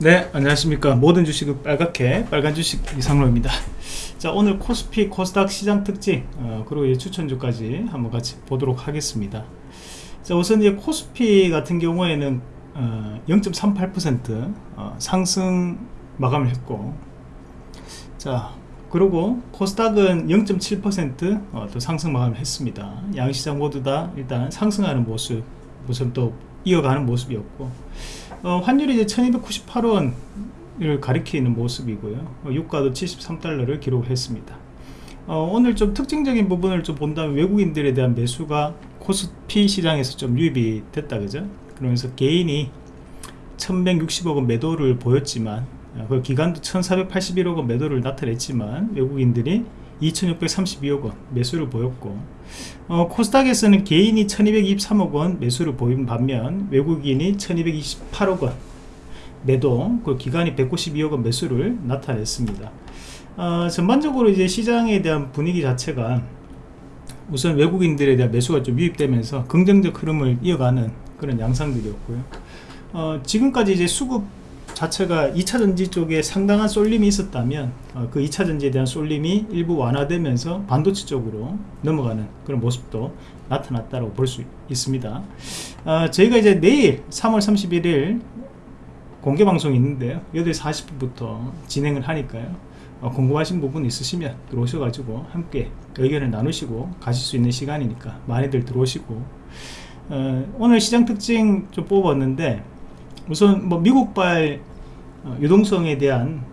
네 안녕하십니까. 모든 주식은 빨갛게 빨간 주식 이상로입니다. 자 오늘 코스피 코스닥 시장 특징 어, 그리고 추천주까지 한번 같이 보도록 하겠습니다. 자 우선 이제 코스피 같은 경우에는 어, 0.38% 어, 상승 마감을 했고 자 그리고 코스닥은 0.7%또 어, 상승 마감을 했습니다. 양시장 모두 다 일단 상승하는 모습 모습 또 이어가는 모습이었고 어, 환율이 이제 1298원을 가리키는 모습이고요. 어, 유가도 73달러를 기록했습니다. 어, 오늘 좀 특징적인 부분을 좀 본다면 외국인들에 대한 매수가 코스피 시장에서 좀 유입이 됐다 그죠? 그러면서 개인이 1160억원 매도를 보였지만 어, 그 기간도 1481억원 매도를 나타냈지만 외국인들이 2632억 원 매수를 보였고 어, 코스닥에서는 개인이 1223억 원 매수를 보인 반면 외국인이 1228억 원 매도 그 기간이 192억 원 매수를 나타냈습니다. 어, 전반적으로 이제 시장에 대한 분위기 자체가 우선 외국인들에 대한 매수가 좀 유입되면서 긍정적 흐름을 이어가는 그런 양상들이었고요. 어, 지금까지 이제 수급 자체가 2차전지 쪽에 상당한 쏠림이 있었다면 어, 그 2차전지에 대한 쏠림이 일부 완화되면서 반도체 쪽으로 넘어가는 그런 모습도 나타났다고 볼 수 있습니다. 어, 저희가 이제 내일 3월 31일 공개 방송이 있는데요. 8시 40분부터 진행을 하니까요. 어, 궁금하신 부분 있으시면 들어오셔가지고 함께 의견을 나누시고 가실 수 있는 시간이니까 많이들 들어오시고 어, 오늘 시장 특징 좀 뽑았는데 우선 뭐 미국발 어, 유동성에 대한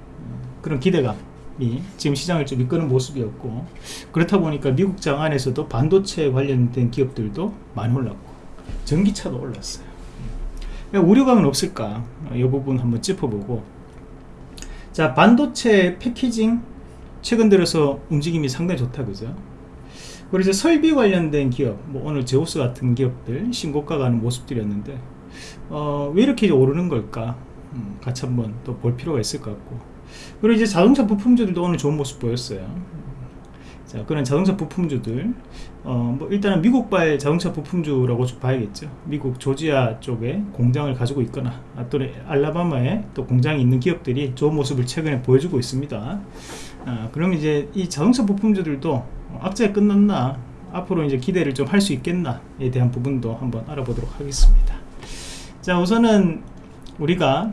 그런 기대감이 지금 시장을 좀 이끄는 모습이었고 그렇다 보니까 미국 장 안에서도 반도체 관련된 기업들도 많이 올랐고 전기차도 올랐어요. 우려감은 없을까? 이 부분 한번 짚어보고. 자 반도체 패키징 최근 들어서 움직임이 상당히 좋다 그죠? 그리고 이제 설비 관련된 기업 뭐 오늘 제우스 같은 기업들 신고가 가는 모습들이었는데 어, 왜 이렇게 오르는 걸까? 음, 같이 한번 또 볼 필요가 있을 것 같고. 그리고 이제 자동차 부품주들도 오늘 좋은 모습 보였어요. 자 그런 자동차 부품주들. 어, 뭐 일단은 미국발 자동차 부품주라고 봐야겠죠. 미국 조지아 쪽에 공장을 가지고 있거나 아, 또는 알라바마에 또 공장이 있는 기업들이 좋은 모습을 최근에 보여주고 있습니다. 아, 그럼 이제 이 자동차 부품주들도 악재가 끝났나? 앞으로 이제 기대를 좀 할 수 있겠나에 대한 부분도 한번 알아보도록 하겠습니다 자 우선은 우리가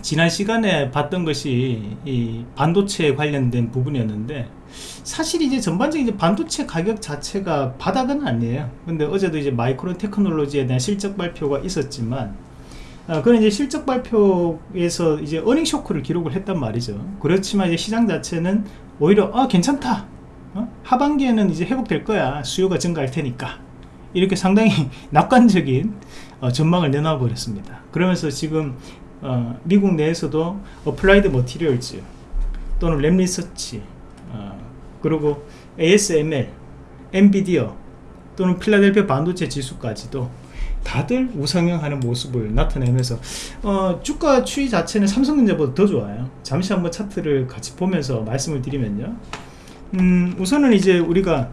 지난 시간에 봤던 것이 이 반도체 관련된 부분이었는데 사실 이제 전반적인 이제 반도체 가격 자체가 바닥은 아니에요. 근데 어제도 이제 마이크론 테크놀로지에 대한 실적 발표가 있었지만 어, 그런 이제 실적 발표에서 이제 어닝 쇼크를 기록을 했단 말이죠. 그렇지만 이제 시장 자체는 오히려 아 괜찮다. 어? 하반기에는 이제 회복될 거야. 수요가 증가할 테니까. 이렇게 상당히 낙관적인 어, 전망을 내놔 버렸습니다. 그러면서 지금 어, 미국 내에서도 Applied Materials 또는 Lam Research 어, 그리고 ASML NVIDIA 또는 필라델피아 반도체 지수까지도 다들 우상향하는 모습을 나타내면서 어, 주가 추이 자체는 삼성전자보다 더 좋아요. 잠시 한번 차트를 같이 보면서 말씀을 드리면요. 음, 우선은 이제 우리가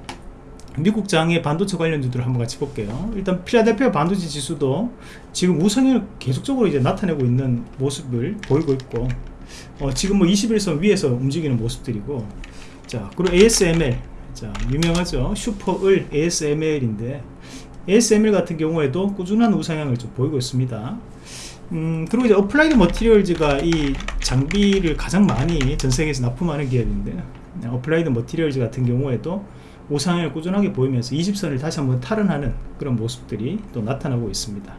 미국 장의 반도체 관련 주들을 한번 같이 볼게요. 일단 필라델피아 반도체 지수도 지금 우상향을 계속적으로 이제 나타내고 있는 모습을 보이고 있고 어, 지금 뭐 20일선 위에서 움직이는 모습들이고 자 그리고 ASML 자 유명하죠. 슈퍼을 ASML인데 ASML 같은 경우에도 꾸준한 우상향을 좀 보이고 있습니다. 음, 그리고 이제 Applied Materials가 이 장비를 가장 많이 전 세계에서 납품하는 기업인데 Applied Materials 같은 경우에도 우상향을 꾸준하게 보이면서 20일선을 다시 한번 탈환하는 그런 모습들이 또 나타나고 있습니다.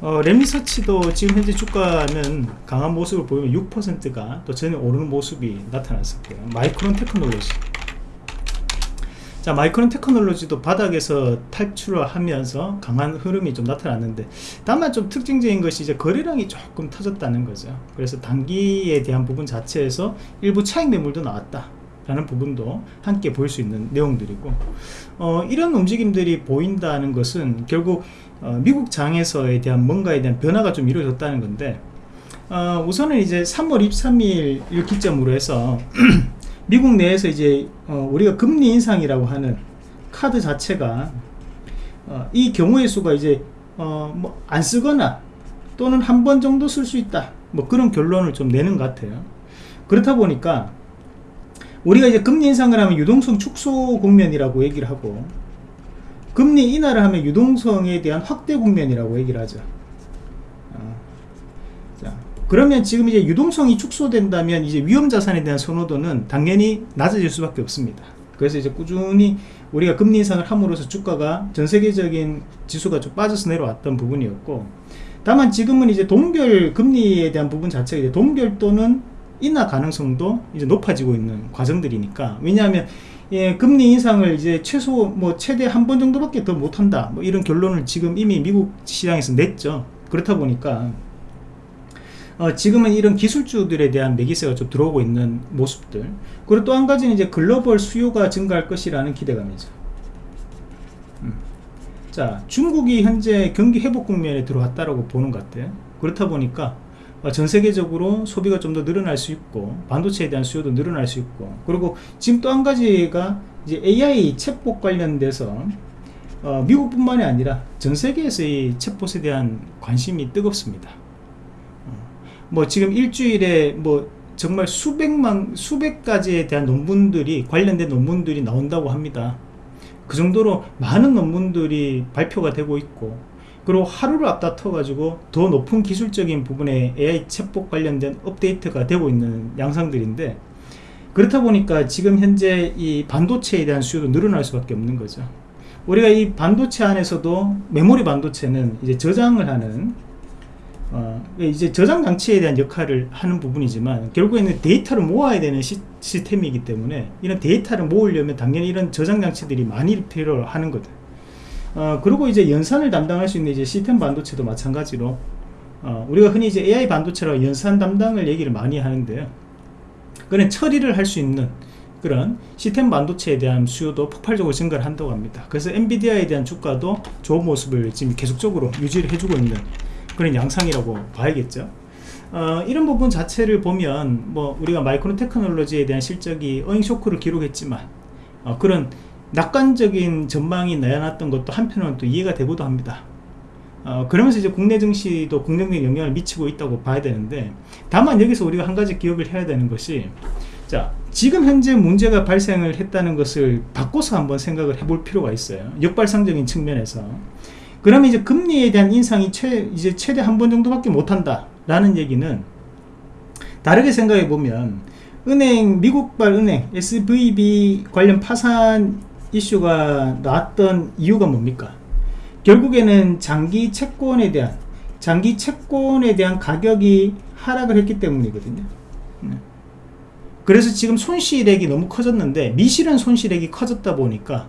어, Lam Research도 지금 현재 주가는 강한 모습을 보이면 6%가 또 전에 오르는 모습이 나타났었고요. Micron Technology. 자 Micron Technology도 바닥에서 탈출을 하면서 강한 흐름이 좀 나타났는데 다만 좀 특징적인 것이 이제 거래량이 조금 터졌다는 거죠. 그래서 단기에 대한 부분 자체에서 일부 차익 매물도 나왔다 라는 부분도 함께 볼 수 있는 내용들이고 어, 이런 움직임들이 보인다는 것은 결국 어, 미국 장에서에 대한 뭔가에 대한 변화가 좀 이루어졌다는 건데 어, 우선은 이제 3월 23일 기점으로 해서 미국 내에서 이제 어, 우리가 금리 인상이라고 하는 카드 자체가 어, 이 경우의 수가 이제 어, 뭐안 쓰거나 또는 한 번 정도 쓸 수 있다. 뭐 그런 결론을 좀 내는 것 같아요. 그렇다 보니까 우리가 이제 금리 인상을 하면 유동성 축소 국면이라고 얘기를 하고 금리 인하를 하면 유동성에 대한 확대 국면이라고 얘기를 하죠 어. 자, 그러면 지금 이제 유동성이 축소된다면 이제 위험 자산에 대한 선호도는 당연히 낮아질 수밖에 없습니다 그래서 이제 꾸준히 우리가 금리 인상을 함으로써 주가가 전 세계적인 지수가 좀 빠져서 내려왔던 부분이었고 다만 지금은 이제 동결 금리에 대한 부분 자체가 이제 동결 또는 인하 가능성도 이제 높아지고 있는 과정들이니까. 왜냐하면 예, 금리 인상을 이제 최소 뭐 최대 한 번 정도밖에 더 못한다. 뭐 이런 결론을 지금 이미 미국 시장에서 냈죠. 그렇다 보니까 어, 지금은 이런 기술주들에 대한 매기세가 좀 들어오고 있는 모습들. 그리고 또 한 가지는 이제 글로벌 수요가 증가할 것이라는 기대감이죠. 음. 자 중국이 현재 경기 회복 국면에 들어왔다라고 보는 것 같아요. 그렇다 보니까 어, 전 세계적으로 소비가 좀 더 늘어날 수 있고 반도체에 대한 수요도 늘어날 수 있고 그리고 지금 또 한 가지가 이제 AI 챗봇 관련돼서 어, 미국뿐만이 아니라 전 세계에서 이 챗봇에 대한 관심이 뜨겁습니다. 뭐 지금 일주일에 뭐 정말 수백만 수백 가지에 대한 논문들이 관련된 논문들이 나온다고 합니다. 그 정도로 많은 논문들이 발표가 되고 있고 그리고 하루를 앞다퉈 가지고 더 높은 기술적인 부분에 AI 챗봇 관련된 업데이트가 되고 있는 양상들인데 그렇다 보니까 지금 현재 이 반도체에 대한 수요도 늘어날 수밖에 없는 거죠. 우리가 이 반도체 안에서도 메모리 반도체는 이제 저장을 하는 어, 이제 저장 장치에 대한 역할을 하는 부분이지만 결국에는 데이터를 모아야 되는 시, 스템이기 때문에 이런 데이터를 모으려면 당연히 이런 저장 장치들이 많이 필요로 하는 거든 어, 그리고 이제 연산을 담당할 수 있는 이제 시스템 반도체도 마찬가지로 어, 우리가 흔히 이제 AI 반도체라고 연산 담당을 얘기를 많이 하는데요. 그런 처리를 할 수 있는 그런 시스템 반도체에 대한 수요도 폭발적으로 증가를 한다고 합니다. 그래서 엔비디아에 대한 주가도 좋은 모습을 지금 계속적으로 유지를 해주고 있는 그런 양상이라고 봐야겠죠. 어, 이런 부분 자체를 보면 뭐 우리가 마이크론 테크놀로지에 대한 실적이 어잉 쇼크를 기록했지만 어, 그런 낙관적인 전망이 나타났던 것도 한편으로는 또 이해가 되고도 합니다. 어, 그러면서 이제 국내 증시도 긍정적인 영향을 미치고 있다고 봐야 되는데 다만 여기서 우리가 한 가지 기억을 해야 되는 것이 자 지금 현재 문제가 발생을 했다는 것을 바꿔서 한번 생각을 해볼 필요가 있어요. 역발상적인 측면에서. 그러면 이제 금리에 대한 인상이 최, 이제 최대 한 번 정도밖에 못한다 라는 얘기는 다르게 생각해 보면 은행 미국발 은행 SVB 관련 파산 이슈가 나왔던 이유가 뭡니까? 결국에는 장기 채권에 대한 장기 채권에 대한 가격이 하락을 했기 때문이거든요. 네. 그래서 지금 손실액이 너무 커졌는데 미실은 손실액이 커졌다 보니까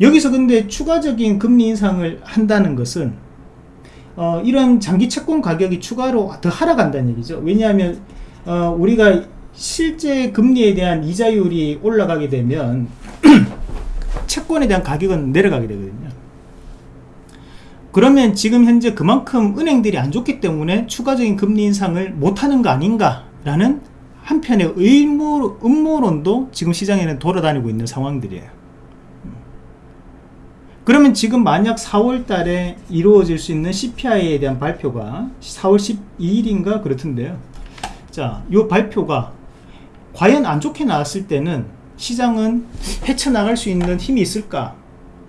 여기서 근데 추가적인 금리 인상을 한다는 것은 어, 이런 장기 채권 가격이 추가로 더 하락한다는 얘기죠. 왜냐하면 어, 우리가 실제 금리에 대한 이자율이 올라가게 되면 채권에 대한 가격은 내려가게 되거든요. 그러면 지금 현재 그만큼 은행들이 안 좋기 때문에 추가적인 금리 인상을 못하는 거 아닌가 라는 한편의 의무, 음모론도 지금 시장에는 돌아다니고 있는 상황들이에요. 그러면 지금 만약 4월 달에 이루어질 수 있는 CPI에 대한 발표가 4월 12일인가 그렇던데요. 자, 이 발표가 과연 안 좋게 나왔을 때는 시장은 헤쳐나갈 수 있는 힘이 있을까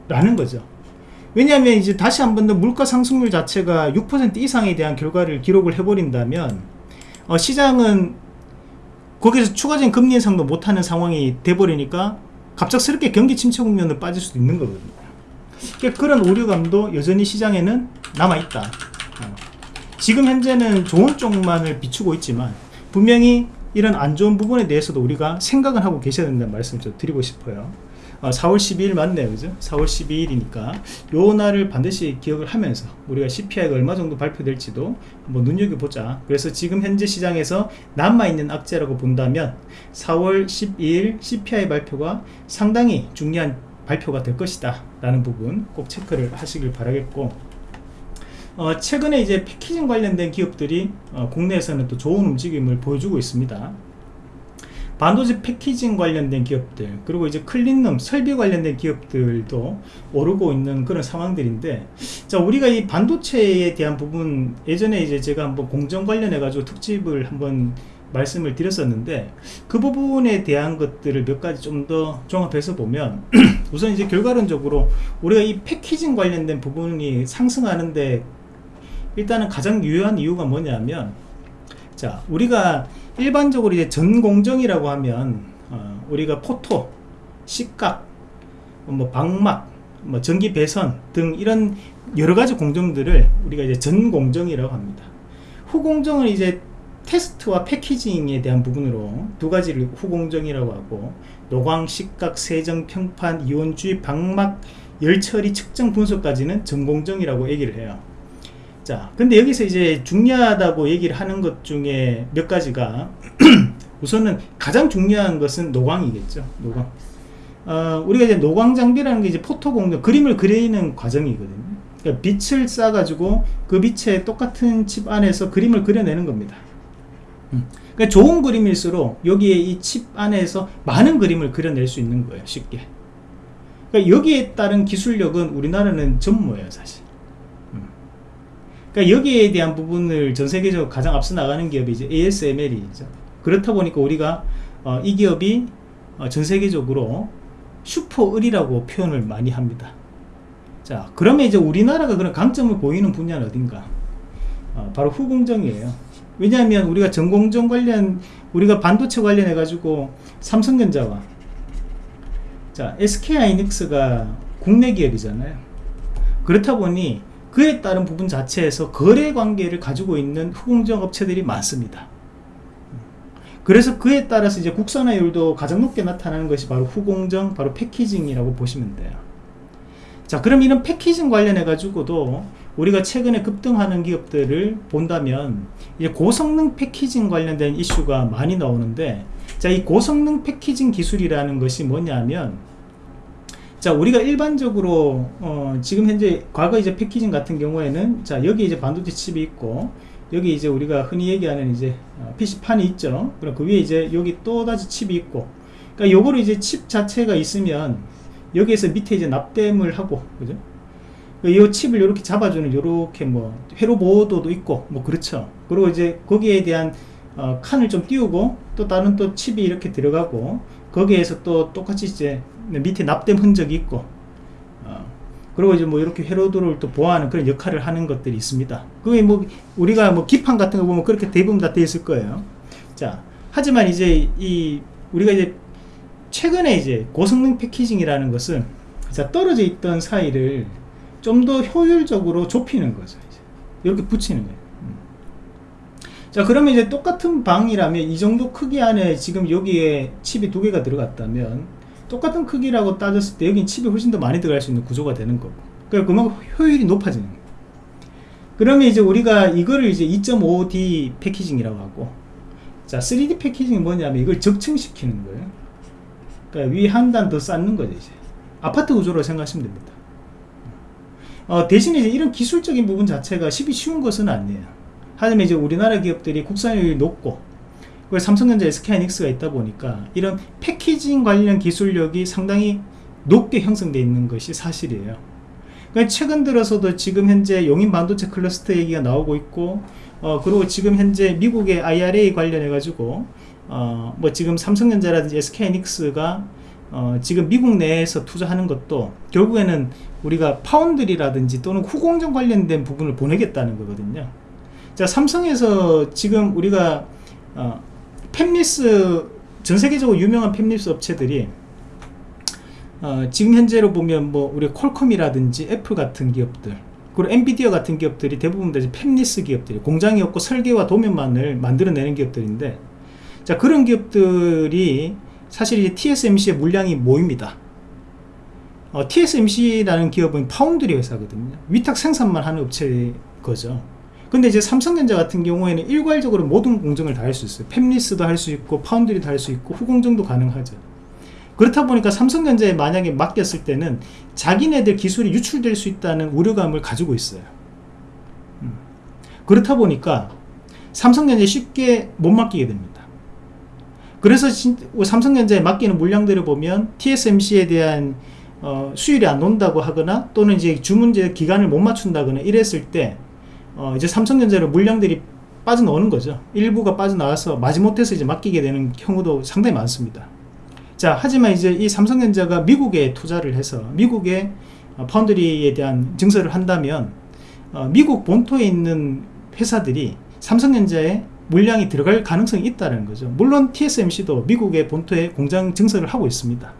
라는 거죠 왜냐하면 이제 다시 한 번 더 물가 상승률 자체가 6% 이상에 대한 결과를 기록을 해버린다면 어, 시장은 거기서 추가적인 금리 인상도 못하는 상황이 돼버리니까 갑작스럽게 경기 침체 국면을 빠질 수도 있는 거거든요 그러니까 그런 우려감도 여전히 시장에는 남아있다 어. 지금 현재는 좋은 쪽만을 비추고 있지만 분명히 이런 안 좋은 부분에 대해서도 우리가 생각을 하고 계셔야 된다는 말씀을 좀 드리고 싶어요. 어, 4월 12일 맞네요. 그죠? 4월 12일이니까 요 날을 반드시 기억을 하면서 우리가 CPI가 얼마 정도 발표될지도 한번 눈여겨보자. 그래서 지금 현재 시장에서 남아있는 악재라고 본다면 4월 12일 CPI 발표가 상당히 중요한 발표가 될 것이다 라는 부분 꼭 체크를 하시길 바라겠고 어, 최근에 이제 패키징 관련된 기업들이 어, 국내에서는 또 좋은 움직임을 보여주고 있습니다. 반도체 패키징 관련된 기업들 그리고 이제 클린룸 설비 관련된 기업들도 오르고 있는 그런 상황들인데 자 우리가 이 반도체에 대한 부분 예전에 이제 제가 한번 공정 관련해 가지고 특집을 한번 말씀을 드렸었는데 그 부분에 대한 것들을 몇 가지 좀 더 종합해서 보면 우선 이제 결과론적으로 우리가 이 패키징 관련된 부분이 상승하는데 일단은 가장 유효한 이유가 뭐냐면 자 우리가 일반적으로 이제 전공정이라고 하면 어, 우리가 포토, 식각, 뭐 방막, 뭐 전기 배선 등 이런 여러 가지 공정들을 우리가 이제 전공정이라고 합니다. 후공정은 이제 테스트와 packaging에 대한 부분으로 두 가지를 후공정이라고 하고 노광, 식각, 세정, 평탄, 이온 주입, 박막, 열처리, 측정, 분석까지는 전공정이라고 얘기를 해요. 자, 근데 여기서 이제 중요하다고 얘기를 하는 것 중에 몇 가지가 우선은 가장 중요한 것은 노광이겠죠. 노광. 어, 우리가 이제 노광 장비라는 게 이제 photo 공정, 그림을 그리는 과정이거든요. 그러니까 빛을 쏴 가지고 그 빛에 똑같은 칩 안에서 그림을 그려내는 겁니다. 음. 그러니까 좋은 그림일수록 여기에 이 칩 안에서 많은 그림을 그려낼 수 있는 거예요. 쉽게. 그러니까 여기에 따른 기술력은 우리나라는 전무예요, 사실. 그러니까 여기에 대한 부분을 전 세계적으로 가장 앞서 나가는 기업이 이제 ASML이죠. 그렇다 보니까 우리가 어, 이 기업이 어, 전 세계적으로 슈퍼을이라고 표현을 많이 합니다. 자, 그러면 이제 우리나라가 그런 강점을 보이는 분야는 어딘가? 어, 바로 후공정이에요. 왜냐하면 우리가 전공정 관련, 우리가 반도체 관련해 가지고 삼성전자와 자, SK하이닉스가 국내 기업이잖아요. 그렇다 보니 그에 따른 부분 자체에서 거래 관계를 가지고 있는 후공정 업체들이 많습니다. 그래서 그에 따라서 이제 국산화율도 가장 높게 나타나는 것이 바로 후공정, 바로 패키징이라고 보시면 돼요. 자, 그럼 이런 패키징 관련해 가지고도 우리가 최근에 급등하는 기업들을 본다면 이제 고성능 패키징 관련된 이슈가 많이 나오는데 자, 이 고성능 패키징 기술이라는 것이 뭐냐면 자 우리가 일반적으로 어, 지금 현재 과거 이제 패키징 같은 경우에는 자 여기 이제 반도체 칩이 있고 여기 이제 우리가 흔히 얘기하는 이제 어, PC판이 있죠. 그럼 그 위에 이제 여기 또다시 칩이 있고. 그러니까 요거를 이제 칩 자체가 있으면 여기에서 밑에 이제 납땜을 하고 그죠? 이 칩을 이렇게 잡아주는 이렇게 뭐 회로 보호도도 있고 뭐 그렇죠. 그리고 이제 거기에 대한 어, 칸을 좀 띄우고 또 다른 또 칩이 이렇게 들어가고 거기에서 또 똑같이 이제 밑에 납땜 흔적이 있고 어, 그리고 이제 뭐 이렇게 회로도를 또 보호하는 그런 역할을 하는 것들이 있습니다. 그게 뭐 우리가 뭐 기판 같은 거 보면 그렇게 대부분 다 되어 있을 거예요. 자, 하지만 이제 이 우리가 이제 최근에 이제 고성능 패키징이라는 것은 자 떨어져 있던 사이를 좀 더 효율적으로 좁히는 거죠. 이렇게 붙이는 거예요. 음. 자 그러면 이제 똑같은 방이라면 이 정도 크기 안에 지금 여기에 칩이 두 개가 들어갔다면 똑같은 크기라고 따졌을 때 여긴 칩이 훨씬 더 많이 들어갈 수 있는 구조가 되는 거고. 그러니까 그만큼 효율이 높아지는 거예요. 그러면 이제 우리가 이거를 이제 2.5D 패키징이라고 하고 자 3D 패키징이 뭐냐면 이걸 적층시키는 거예요. 그러니까 위 한 단 더 쌓는 거죠 이제. 아파트 구조로 생각하시면 됩니다. 어, 대신에 이제 이런 기술적인 부분 자체가 쉽이 쉬운 것은 아니에요. 하지만 이제 우리나라 기업들이 국산율이 높고 그 삼성전자 SK하이닉스가 있다 보니까 이런 패키징 관련 기술력이 상당히 높게 형성되어 있는 것이 사실이에요. 그러니까 최근 들어서도 지금 현재 용인 반도체 클러스터 얘기가 나오고 있고 어, 그리고 지금 현재 미국의 IRA 관련해 가지고 어, 뭐 지금 삼성전자라든지 SK하이닉스가 어, 지금 미국 내에서 투자하는 것도 결국에는 우리가 파운드리라든지 또는 후공정 관련된 부분을 보내겠다는 거거든요. 자 삼성에서 지금 우리가 어, 팹리스 전 세계적으로 유명한 팹리스 업체들이 어, 지금 현재로 보면 뭐 우리 Qualcomm이라든지 Apple 같은 기업들 그리고 엔비디아 같은 기업들이 대부분 다 팹리스 기업들이 공장이 없고 설계와 도면만을 만들어내는 기업들인데 자 그런 기업들이 사실 이제 TSMC의 물량이 모입니다. 어, TSMC라는 기업은 파운드리 회사거든요. 위탁 생산만 하는 업체 거죠 근데 이제 삼성전자 같은 경우에는 일괄적으로 모든 공정을 다 할 수 있어요. 팹리스도 할 수 있고 파운드리 도 할 수 있고 후공정도 가능하죠. 그렇다 보니까 삼성전자에 만약에 맡겼을 때는 자기네들 기술이 유출될 수 있다는 우려감을 가지고 있어요. 음. 그렇다 보니까 삼성전자에 쉽게 못 맡기게 됩니다. 그래서 진- 삼성전자에 맡기는 물량들을 보면 TSMC에 대한 어, 수율이 안 온다고 하거나 또는 이제 주문제 기간을 못 맞춘다거나 이랬을 때 어, 이제 삼성전자로 물량들이 빠져나오는 거죠. 일부가 빠져나와서 마지못해서 이제 맡기게 되는 경우도 상당히 많습니다. 자, 하지만 이제 이 삼성전자가 미국에 투자를 해서 미국의 어, 파운드리에 대한 증설을 한다면 어, 미국 본토에 있는 회사들이 삼성전자에 물량이 들어갈 가능성이 있다는 거죠. 물론 TSMC도 미국의 본토에 공장 증설을 하고 있습니다.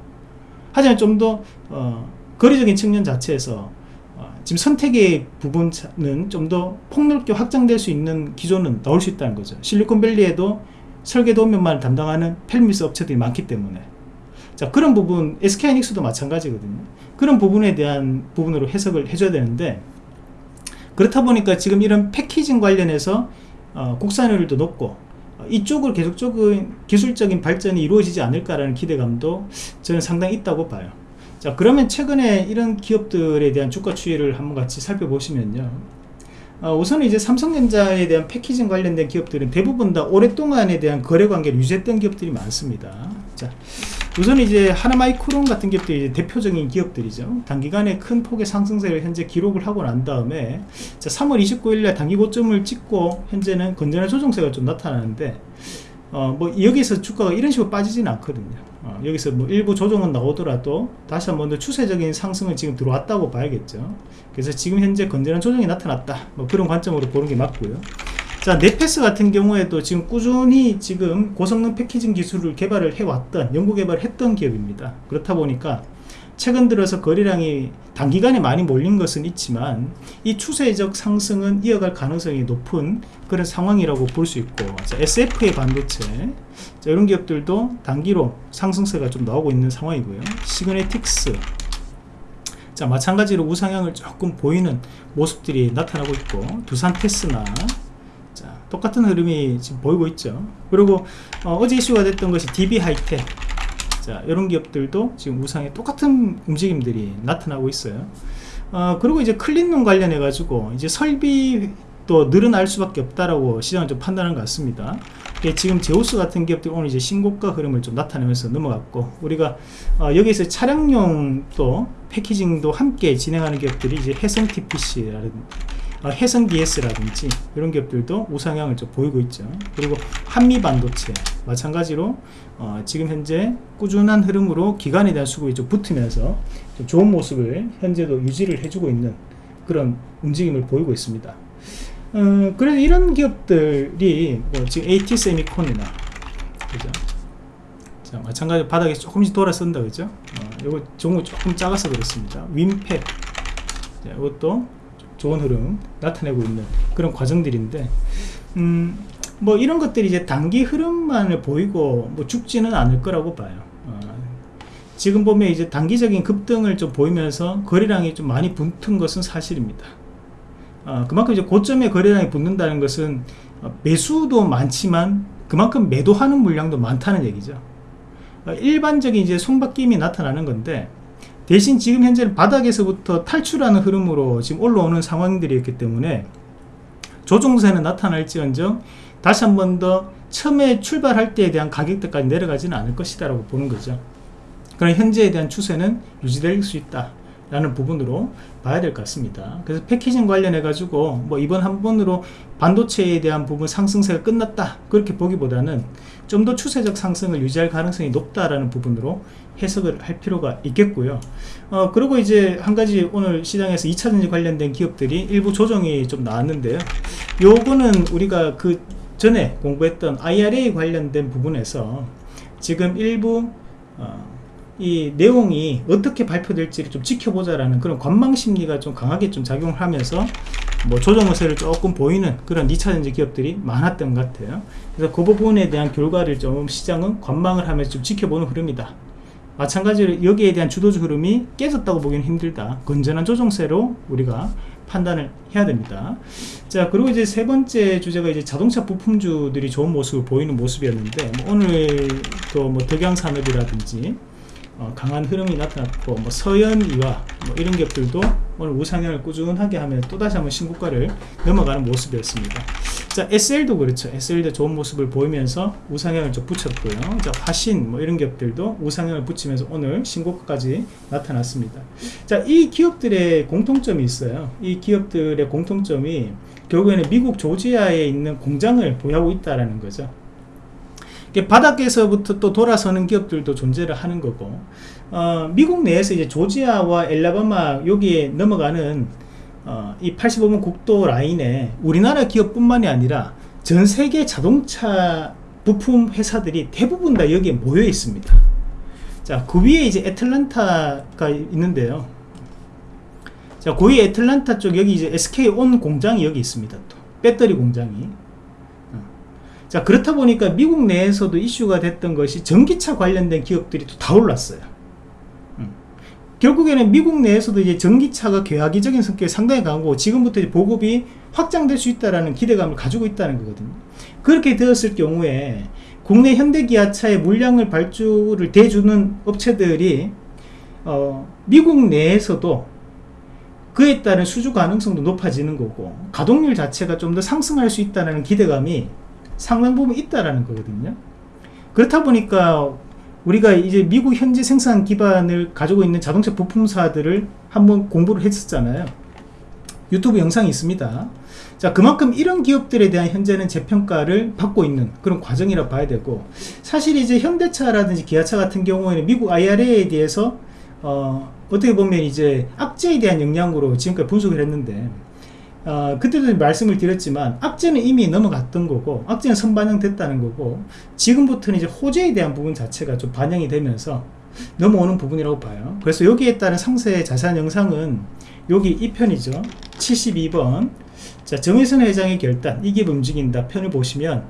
하지만 좀더 어, 거리적인 측면 자체에서 어, 지금 선택의 부분은 좀 더 폭넓게 확장될 수 있는 기조는 나올 수 있다는 거죠. 실리콘밸리에도 설계 도면만 담당하는 펠미스 업체들이 많기 때문에 자 그런 부분 SK하이닉스도 마찬가지거든요. 그런 부분에 대한 부분으로 해석을 해줘야 되는데 그렇다 보니까 지금 이런 패키징 관련해서 어, 국산율도 높고 어, 이쪽으로 계속적인 기술적인 발전이 이루어지지 않을까라는 기대감도 저는 상당히 있다고 봐요. 자 그러면 최근에 이런 기업들에 대한 주가 추이를 한번 같이 살펴보시면요. 어, 우선 이제 삼성전자에 대한 패키징 관련된 기업들은 대부분 다 오랫동안에 대한 거래 관계를 유지했던 기업들이 많습니다. 자, 우선 이제 하나마이크론 같은 기업들이 이제 대표적인 기업들이죠. 단기간에 큰 폭의 상승세를 현재 기록을 하고 난 다음에 자, 3월 29일날 단기 고점을 찍고 현재는 건전한 조정세가 좀 나타나는데 어, 뭐 여기서 주가가 이런 식으로 빠지지는 않거든요. 어, 여기서 뭐 일부 조정은 나오더라도 다시 한 번 더 추세적인 상승은 지금 들어왔다고 봐야겠죠. 그래서 지금 현재 건전한 조정이 나타났다. 뭐 그런 관점으로 보는 게 맞고요. 자, 넷패스 같은 경우에도 지금 꾸준히 지금 고성능 패키징 기술을 개발을 해왔던, 연구 개발을 했던 기업입니다. 그렇다 보니까 최근 들어서 거래량이 단기간에 많이 몰린 것은 있지만 이 추세적 상승은 이어갈 가능성이 높은 그런 상황이라고 볼 수 있고 자, SFA 반도체 자, 이런 기업들도 단기로 상승세가 좀 나오고 있는 상황이고요. 시그네틱스 자 마찬가지로 우상향을 조금 보이는 모습들이 나타나고 있고 두산 테스나 자 똑같은 흐름이 지금 보이고 있죠 그리고 어, 제 이슈가 됐던 것이 DB 하이텍 자 이런 기업들도 지금 우상에 똑같은 움직임들이 나타나고 있어요. 어, 그리고 이제 클린룸 관련해 가지고 이제 설비도 늘어날 수밖에 없다라고 시장은 좀 판단한 것 같습니다. 예, 지금 제우스 같은 기업들이 오늘 이제 신고가 흐름을 좀 나타내면서 넘어갔고 우리가 어, 여기서 차량용 또 패키징도 함께 진행하는 기업들이 이제 해성 TPC라든지 어, 해성 DS라든지 이런 기업들도 우상향을 좀 보이고 있죠. 그리고 한미 반도체 마찬가지로 어, 지금 현재 꾸준한 흐름으로 기관에 대한 수급이 좀 붙으면서 좀 좋은 모습을 현재도 유지를 해주고 있는 그런 움직임을 보이고 있습니다. 어, 그래서 이런 기업들이 뭐 지금 AT 세미콘이나 그죠? 자, 마찬가지로 바닥에 조금씩 돌아선다 그죠? 어, 요거 종목 조금 작아서 그렇습니다. 윈팩 자, 이것도 좋은 흐름 나타내고 있는 그런 과정들인데 음, 뭐 이런 것들이 이제 단기 흐름만을 보이고 뭐 죽지는 않을 거라고 봐요. 어, 지금 보면 이제 단기적인 급등을 좀 보이면서 거래량이 좀 많이 붙은 것은 사실입니다. 어, 그만큼 이제 고점에 거래량이 붙는다는 것은 어, 매수도 많지만 그만큼 매도하는 물량도 많다는 얘기죠. 어, 일반적인 이제 손바뀜이 나타나는 건데 대신 지금 현재는 바닥에서부터 탈출하는 흐름으로 지금 올라오는 상황들이었기 때문에 조종세는 나타날지언정 다시 한 번 더 처음에 출발할 때에 대한 가격대까지 내려가지는 않을 것이다 라고 보는 거죠. 그런 현재에 대한 추세는 유지될 수 있다 라는 부분으로 봐야 될 것 같습니다. 그래서 패키징 관련해 가지고 뭐 이번 한 번으로 반도체에 대한 부분 상승세가 끝났다. 그렇게 보기보다는 좀 더 추세적 상승을 유지할 가능성이 높다라는 부분으로 해석을 할 필요가 있겠고요. 어 그리고 이제 한 가지 오늘 시장에서 2차전지 관련된 기업들이 일부 조정이 좀 나왔는데요. 요거는 우리가 그 전에 공부했던 IRA 관련된 부분에서 지금 일부 어, 이 내용이 어떻게 발표될지를 좀 지켜보자라는 그런 관망 심리가 좀 강하게 좀 작용을 하면서 뭐 조정 허세를 조금 보이는 그런 2차전지 기업들이 많았던 것 같아요. 그래서 그 부분에 대한 결과를 좀 시장은 관망을 하면서 좀 지켜보는 흐름이다. 마찬가지로 여기에 대한 주도주 흐름이 깨졌다고 보기는 힘들다. 건전한 조정세로 우리가 판단을 해야 됩니다. 자, 그리고 이제 세 번째 주제가 이제 자동차 부품주들이 좋은 모습을 보이는 모습이었는데, 뭐 오늘 또뭐 덕양산업이라든지, 어, 강한 흐름이 나타났고, 뭐 서현이와 뭐 이런 기업들도 오늘 우상향을 꾸준하게 하면 또다시 한번 신고가를 넘어가는 모습이었습니다. 자 SL도 그렇죠. SL도 좋은 모습을 보이면서 우상향을 좀 붙였고요. 자 화신 뭐 이런 기업들도 우상향을 붙이면서 오늘 신고가까지 나타났습니다. 자이 기업들의 공통점이 있어요. 이 기업들의 공통점이 결국에는 미국 조지아에 있는 공장을 보유하고 있다라는 거죠 바닥에서부터 또 돌아서는 기업들도 존재를 하는 거고 어, 미국 내에서 이제 조지아와 엘라바마 여기에 넘어가는 어, 이 85번 국도 라인에 우리나라 기업뿐만이 아니라 전 세계 자동차 부품 회사들이 대부분 다 여기에 모여 있습니다. 자, 그 위에 이제 애틀란타가 있는데요. 자, 그 위에 애틀란타 쪽 여기 이제 SK 온 공장이 여기 있습니다. 또 배터리 공장이. 어. 자, 그렇다 보니까 미국 내에서도 이슈가 됐던 것이 전기차 관련된 기업들이 또 다 올랐어요. 결국에는 미국 내에서도 이제 전기차가 계획적인 성격이 상당히 강하고 지금부터 보급이 확장될 수 있다는 기대감을 가지고 있다는 거거든요. 그렇게 되었을 경우에 국내 현대기아차의 물량을 발주를 대주는 업체들이 어, 미국 내에서도 그에 따른 수주 가능성도 높아지는 거고 가동률 자체가 좀 더 상승할 수 있다는 기대감이 상당 부분 있다라는 거거든요. 그렇다 보니까 우리가 이제 미국 현지 생산 기반을 가지고 있는 자동차 부품사들을 한번 공부를 했었잖아요. 유튜브 영상이 있습니다. 자, 그만큼 이런 기업들에 대한 현재는 재평가를 받고 있는 그런 과정이라 봐야 되고, 사실 이제 현대차라든지 기아차 같은 경우에는 미국 IRA에 대해서, 어, 어떻게 보면 이제 악재에 대한 영향으로 지금까지 분석을 했는데, 어, 그때도 말씀을 드렸지만 악재는 이미 넘어갔던 거고 악재는 선반영됐다는 거고 지금부터는 이제 호재에 대한 부분 자체가 좀 반영이 되면서 넘어오는 부분이라고 봐요. 그래서 여기에 따른 상세 자세한 영상은 여기 2편이죠. 72번. 자 정의선 회장의 결단 이 기업 움직인다 편을 보시면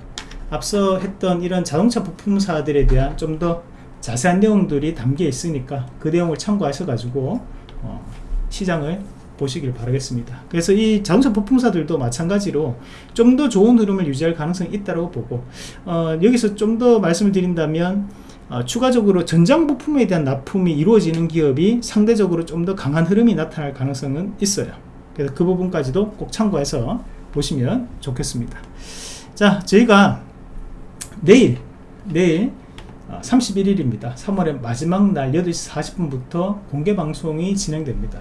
앞서 했던 이런 자동차 부품사들에 대한 좀 더 자세한 내용들이 담겨 있으니까 그 내용을 참고하셔 가지고 어, 시장을 보시길 바라겠습니다. 그래서 이 자동차 부품사들도 마찬가지로 좀 더 좋은 흐름을 유지할 가능성이 있다고 보고 어, 여기서 좀 더 말씀을 드린다면 어, 추가적으로 전장 부품에 대한 납품이 이루어지는 기업이 상대적으로 좀 더 강한 흐름이 나타날 가능성은 있어요. 그래서 그 부분까지도 꼭 참고해서 보시면 좋겠습니다. 자, 저희가 내일 내일 31일입니다. 3월의 마지막 날 8시 40분부터 공개 방송이 진행됩니다.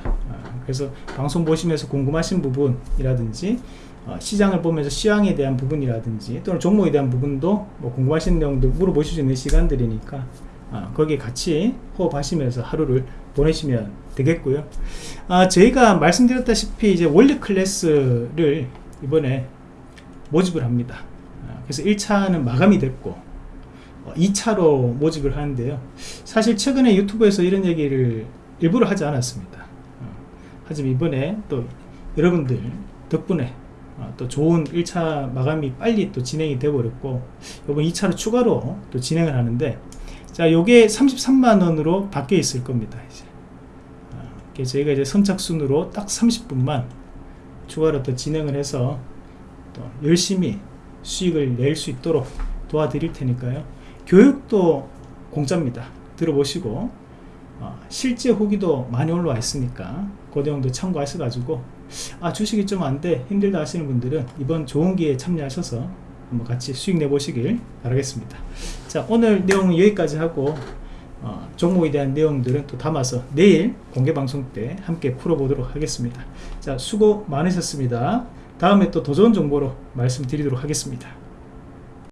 아, 그래서 방송 보시면서 궁금하신 부분이라든지 어, 시장을 보면서 시황에 대한 부분이라든지 또는 종목에 대한 부분도 뭐 궁금하신 내용도 물어보실 수 있는 시간들이니까 아, 거기에 같이 호흡하시면서 하루를 보내시면 되겠고요. 아, 저희가 말씀드렸다시피 이제 원리 클래스를 이번에 모집을 합니다. 그래서 1차는 마감이 됐고 2차로 어, 모집을 하는데요 사실 최근에 유튜브에서 이런 얘기를 일부러 하지 않았습니다 어, 하지만 이번에 또 여러분들 덕분에 어, 또 좋은 1차 마감이 빨리 또 진행이 되어 버렸고 이번 2차로 추가로 또 진행을 하는데 자 요게 33만원으로 바뀌어 있을 겁니다 이제. 저희가 이제 선착순으로 딱 30분만 추가로 또 진행을 해서 또 열심히 수익을 낼 수 있도록 도와드릴 테니까요. 교육도 공짜입니다. 들어보시고 어, 실제 후기도 많이 올라와 있으니까 그 내용도 참고하셔 가지고 아 주식이 좀 안 돼 힘들다 하시는 분들은 이번 좋은 기회에 참여하셔서 한번 같이 수익 내보시길 바라겠습니다. 자 오늘 내용은 여기까지 하고 어, 종목에 대한 내용들은 또 담아서 내일 공개 방송 때 함께 풀어보도록 하겠습니다. 자 수고 많으셨습니다. 다음에 또 더 좋은 정보로 말씀드리도록 하겠습니다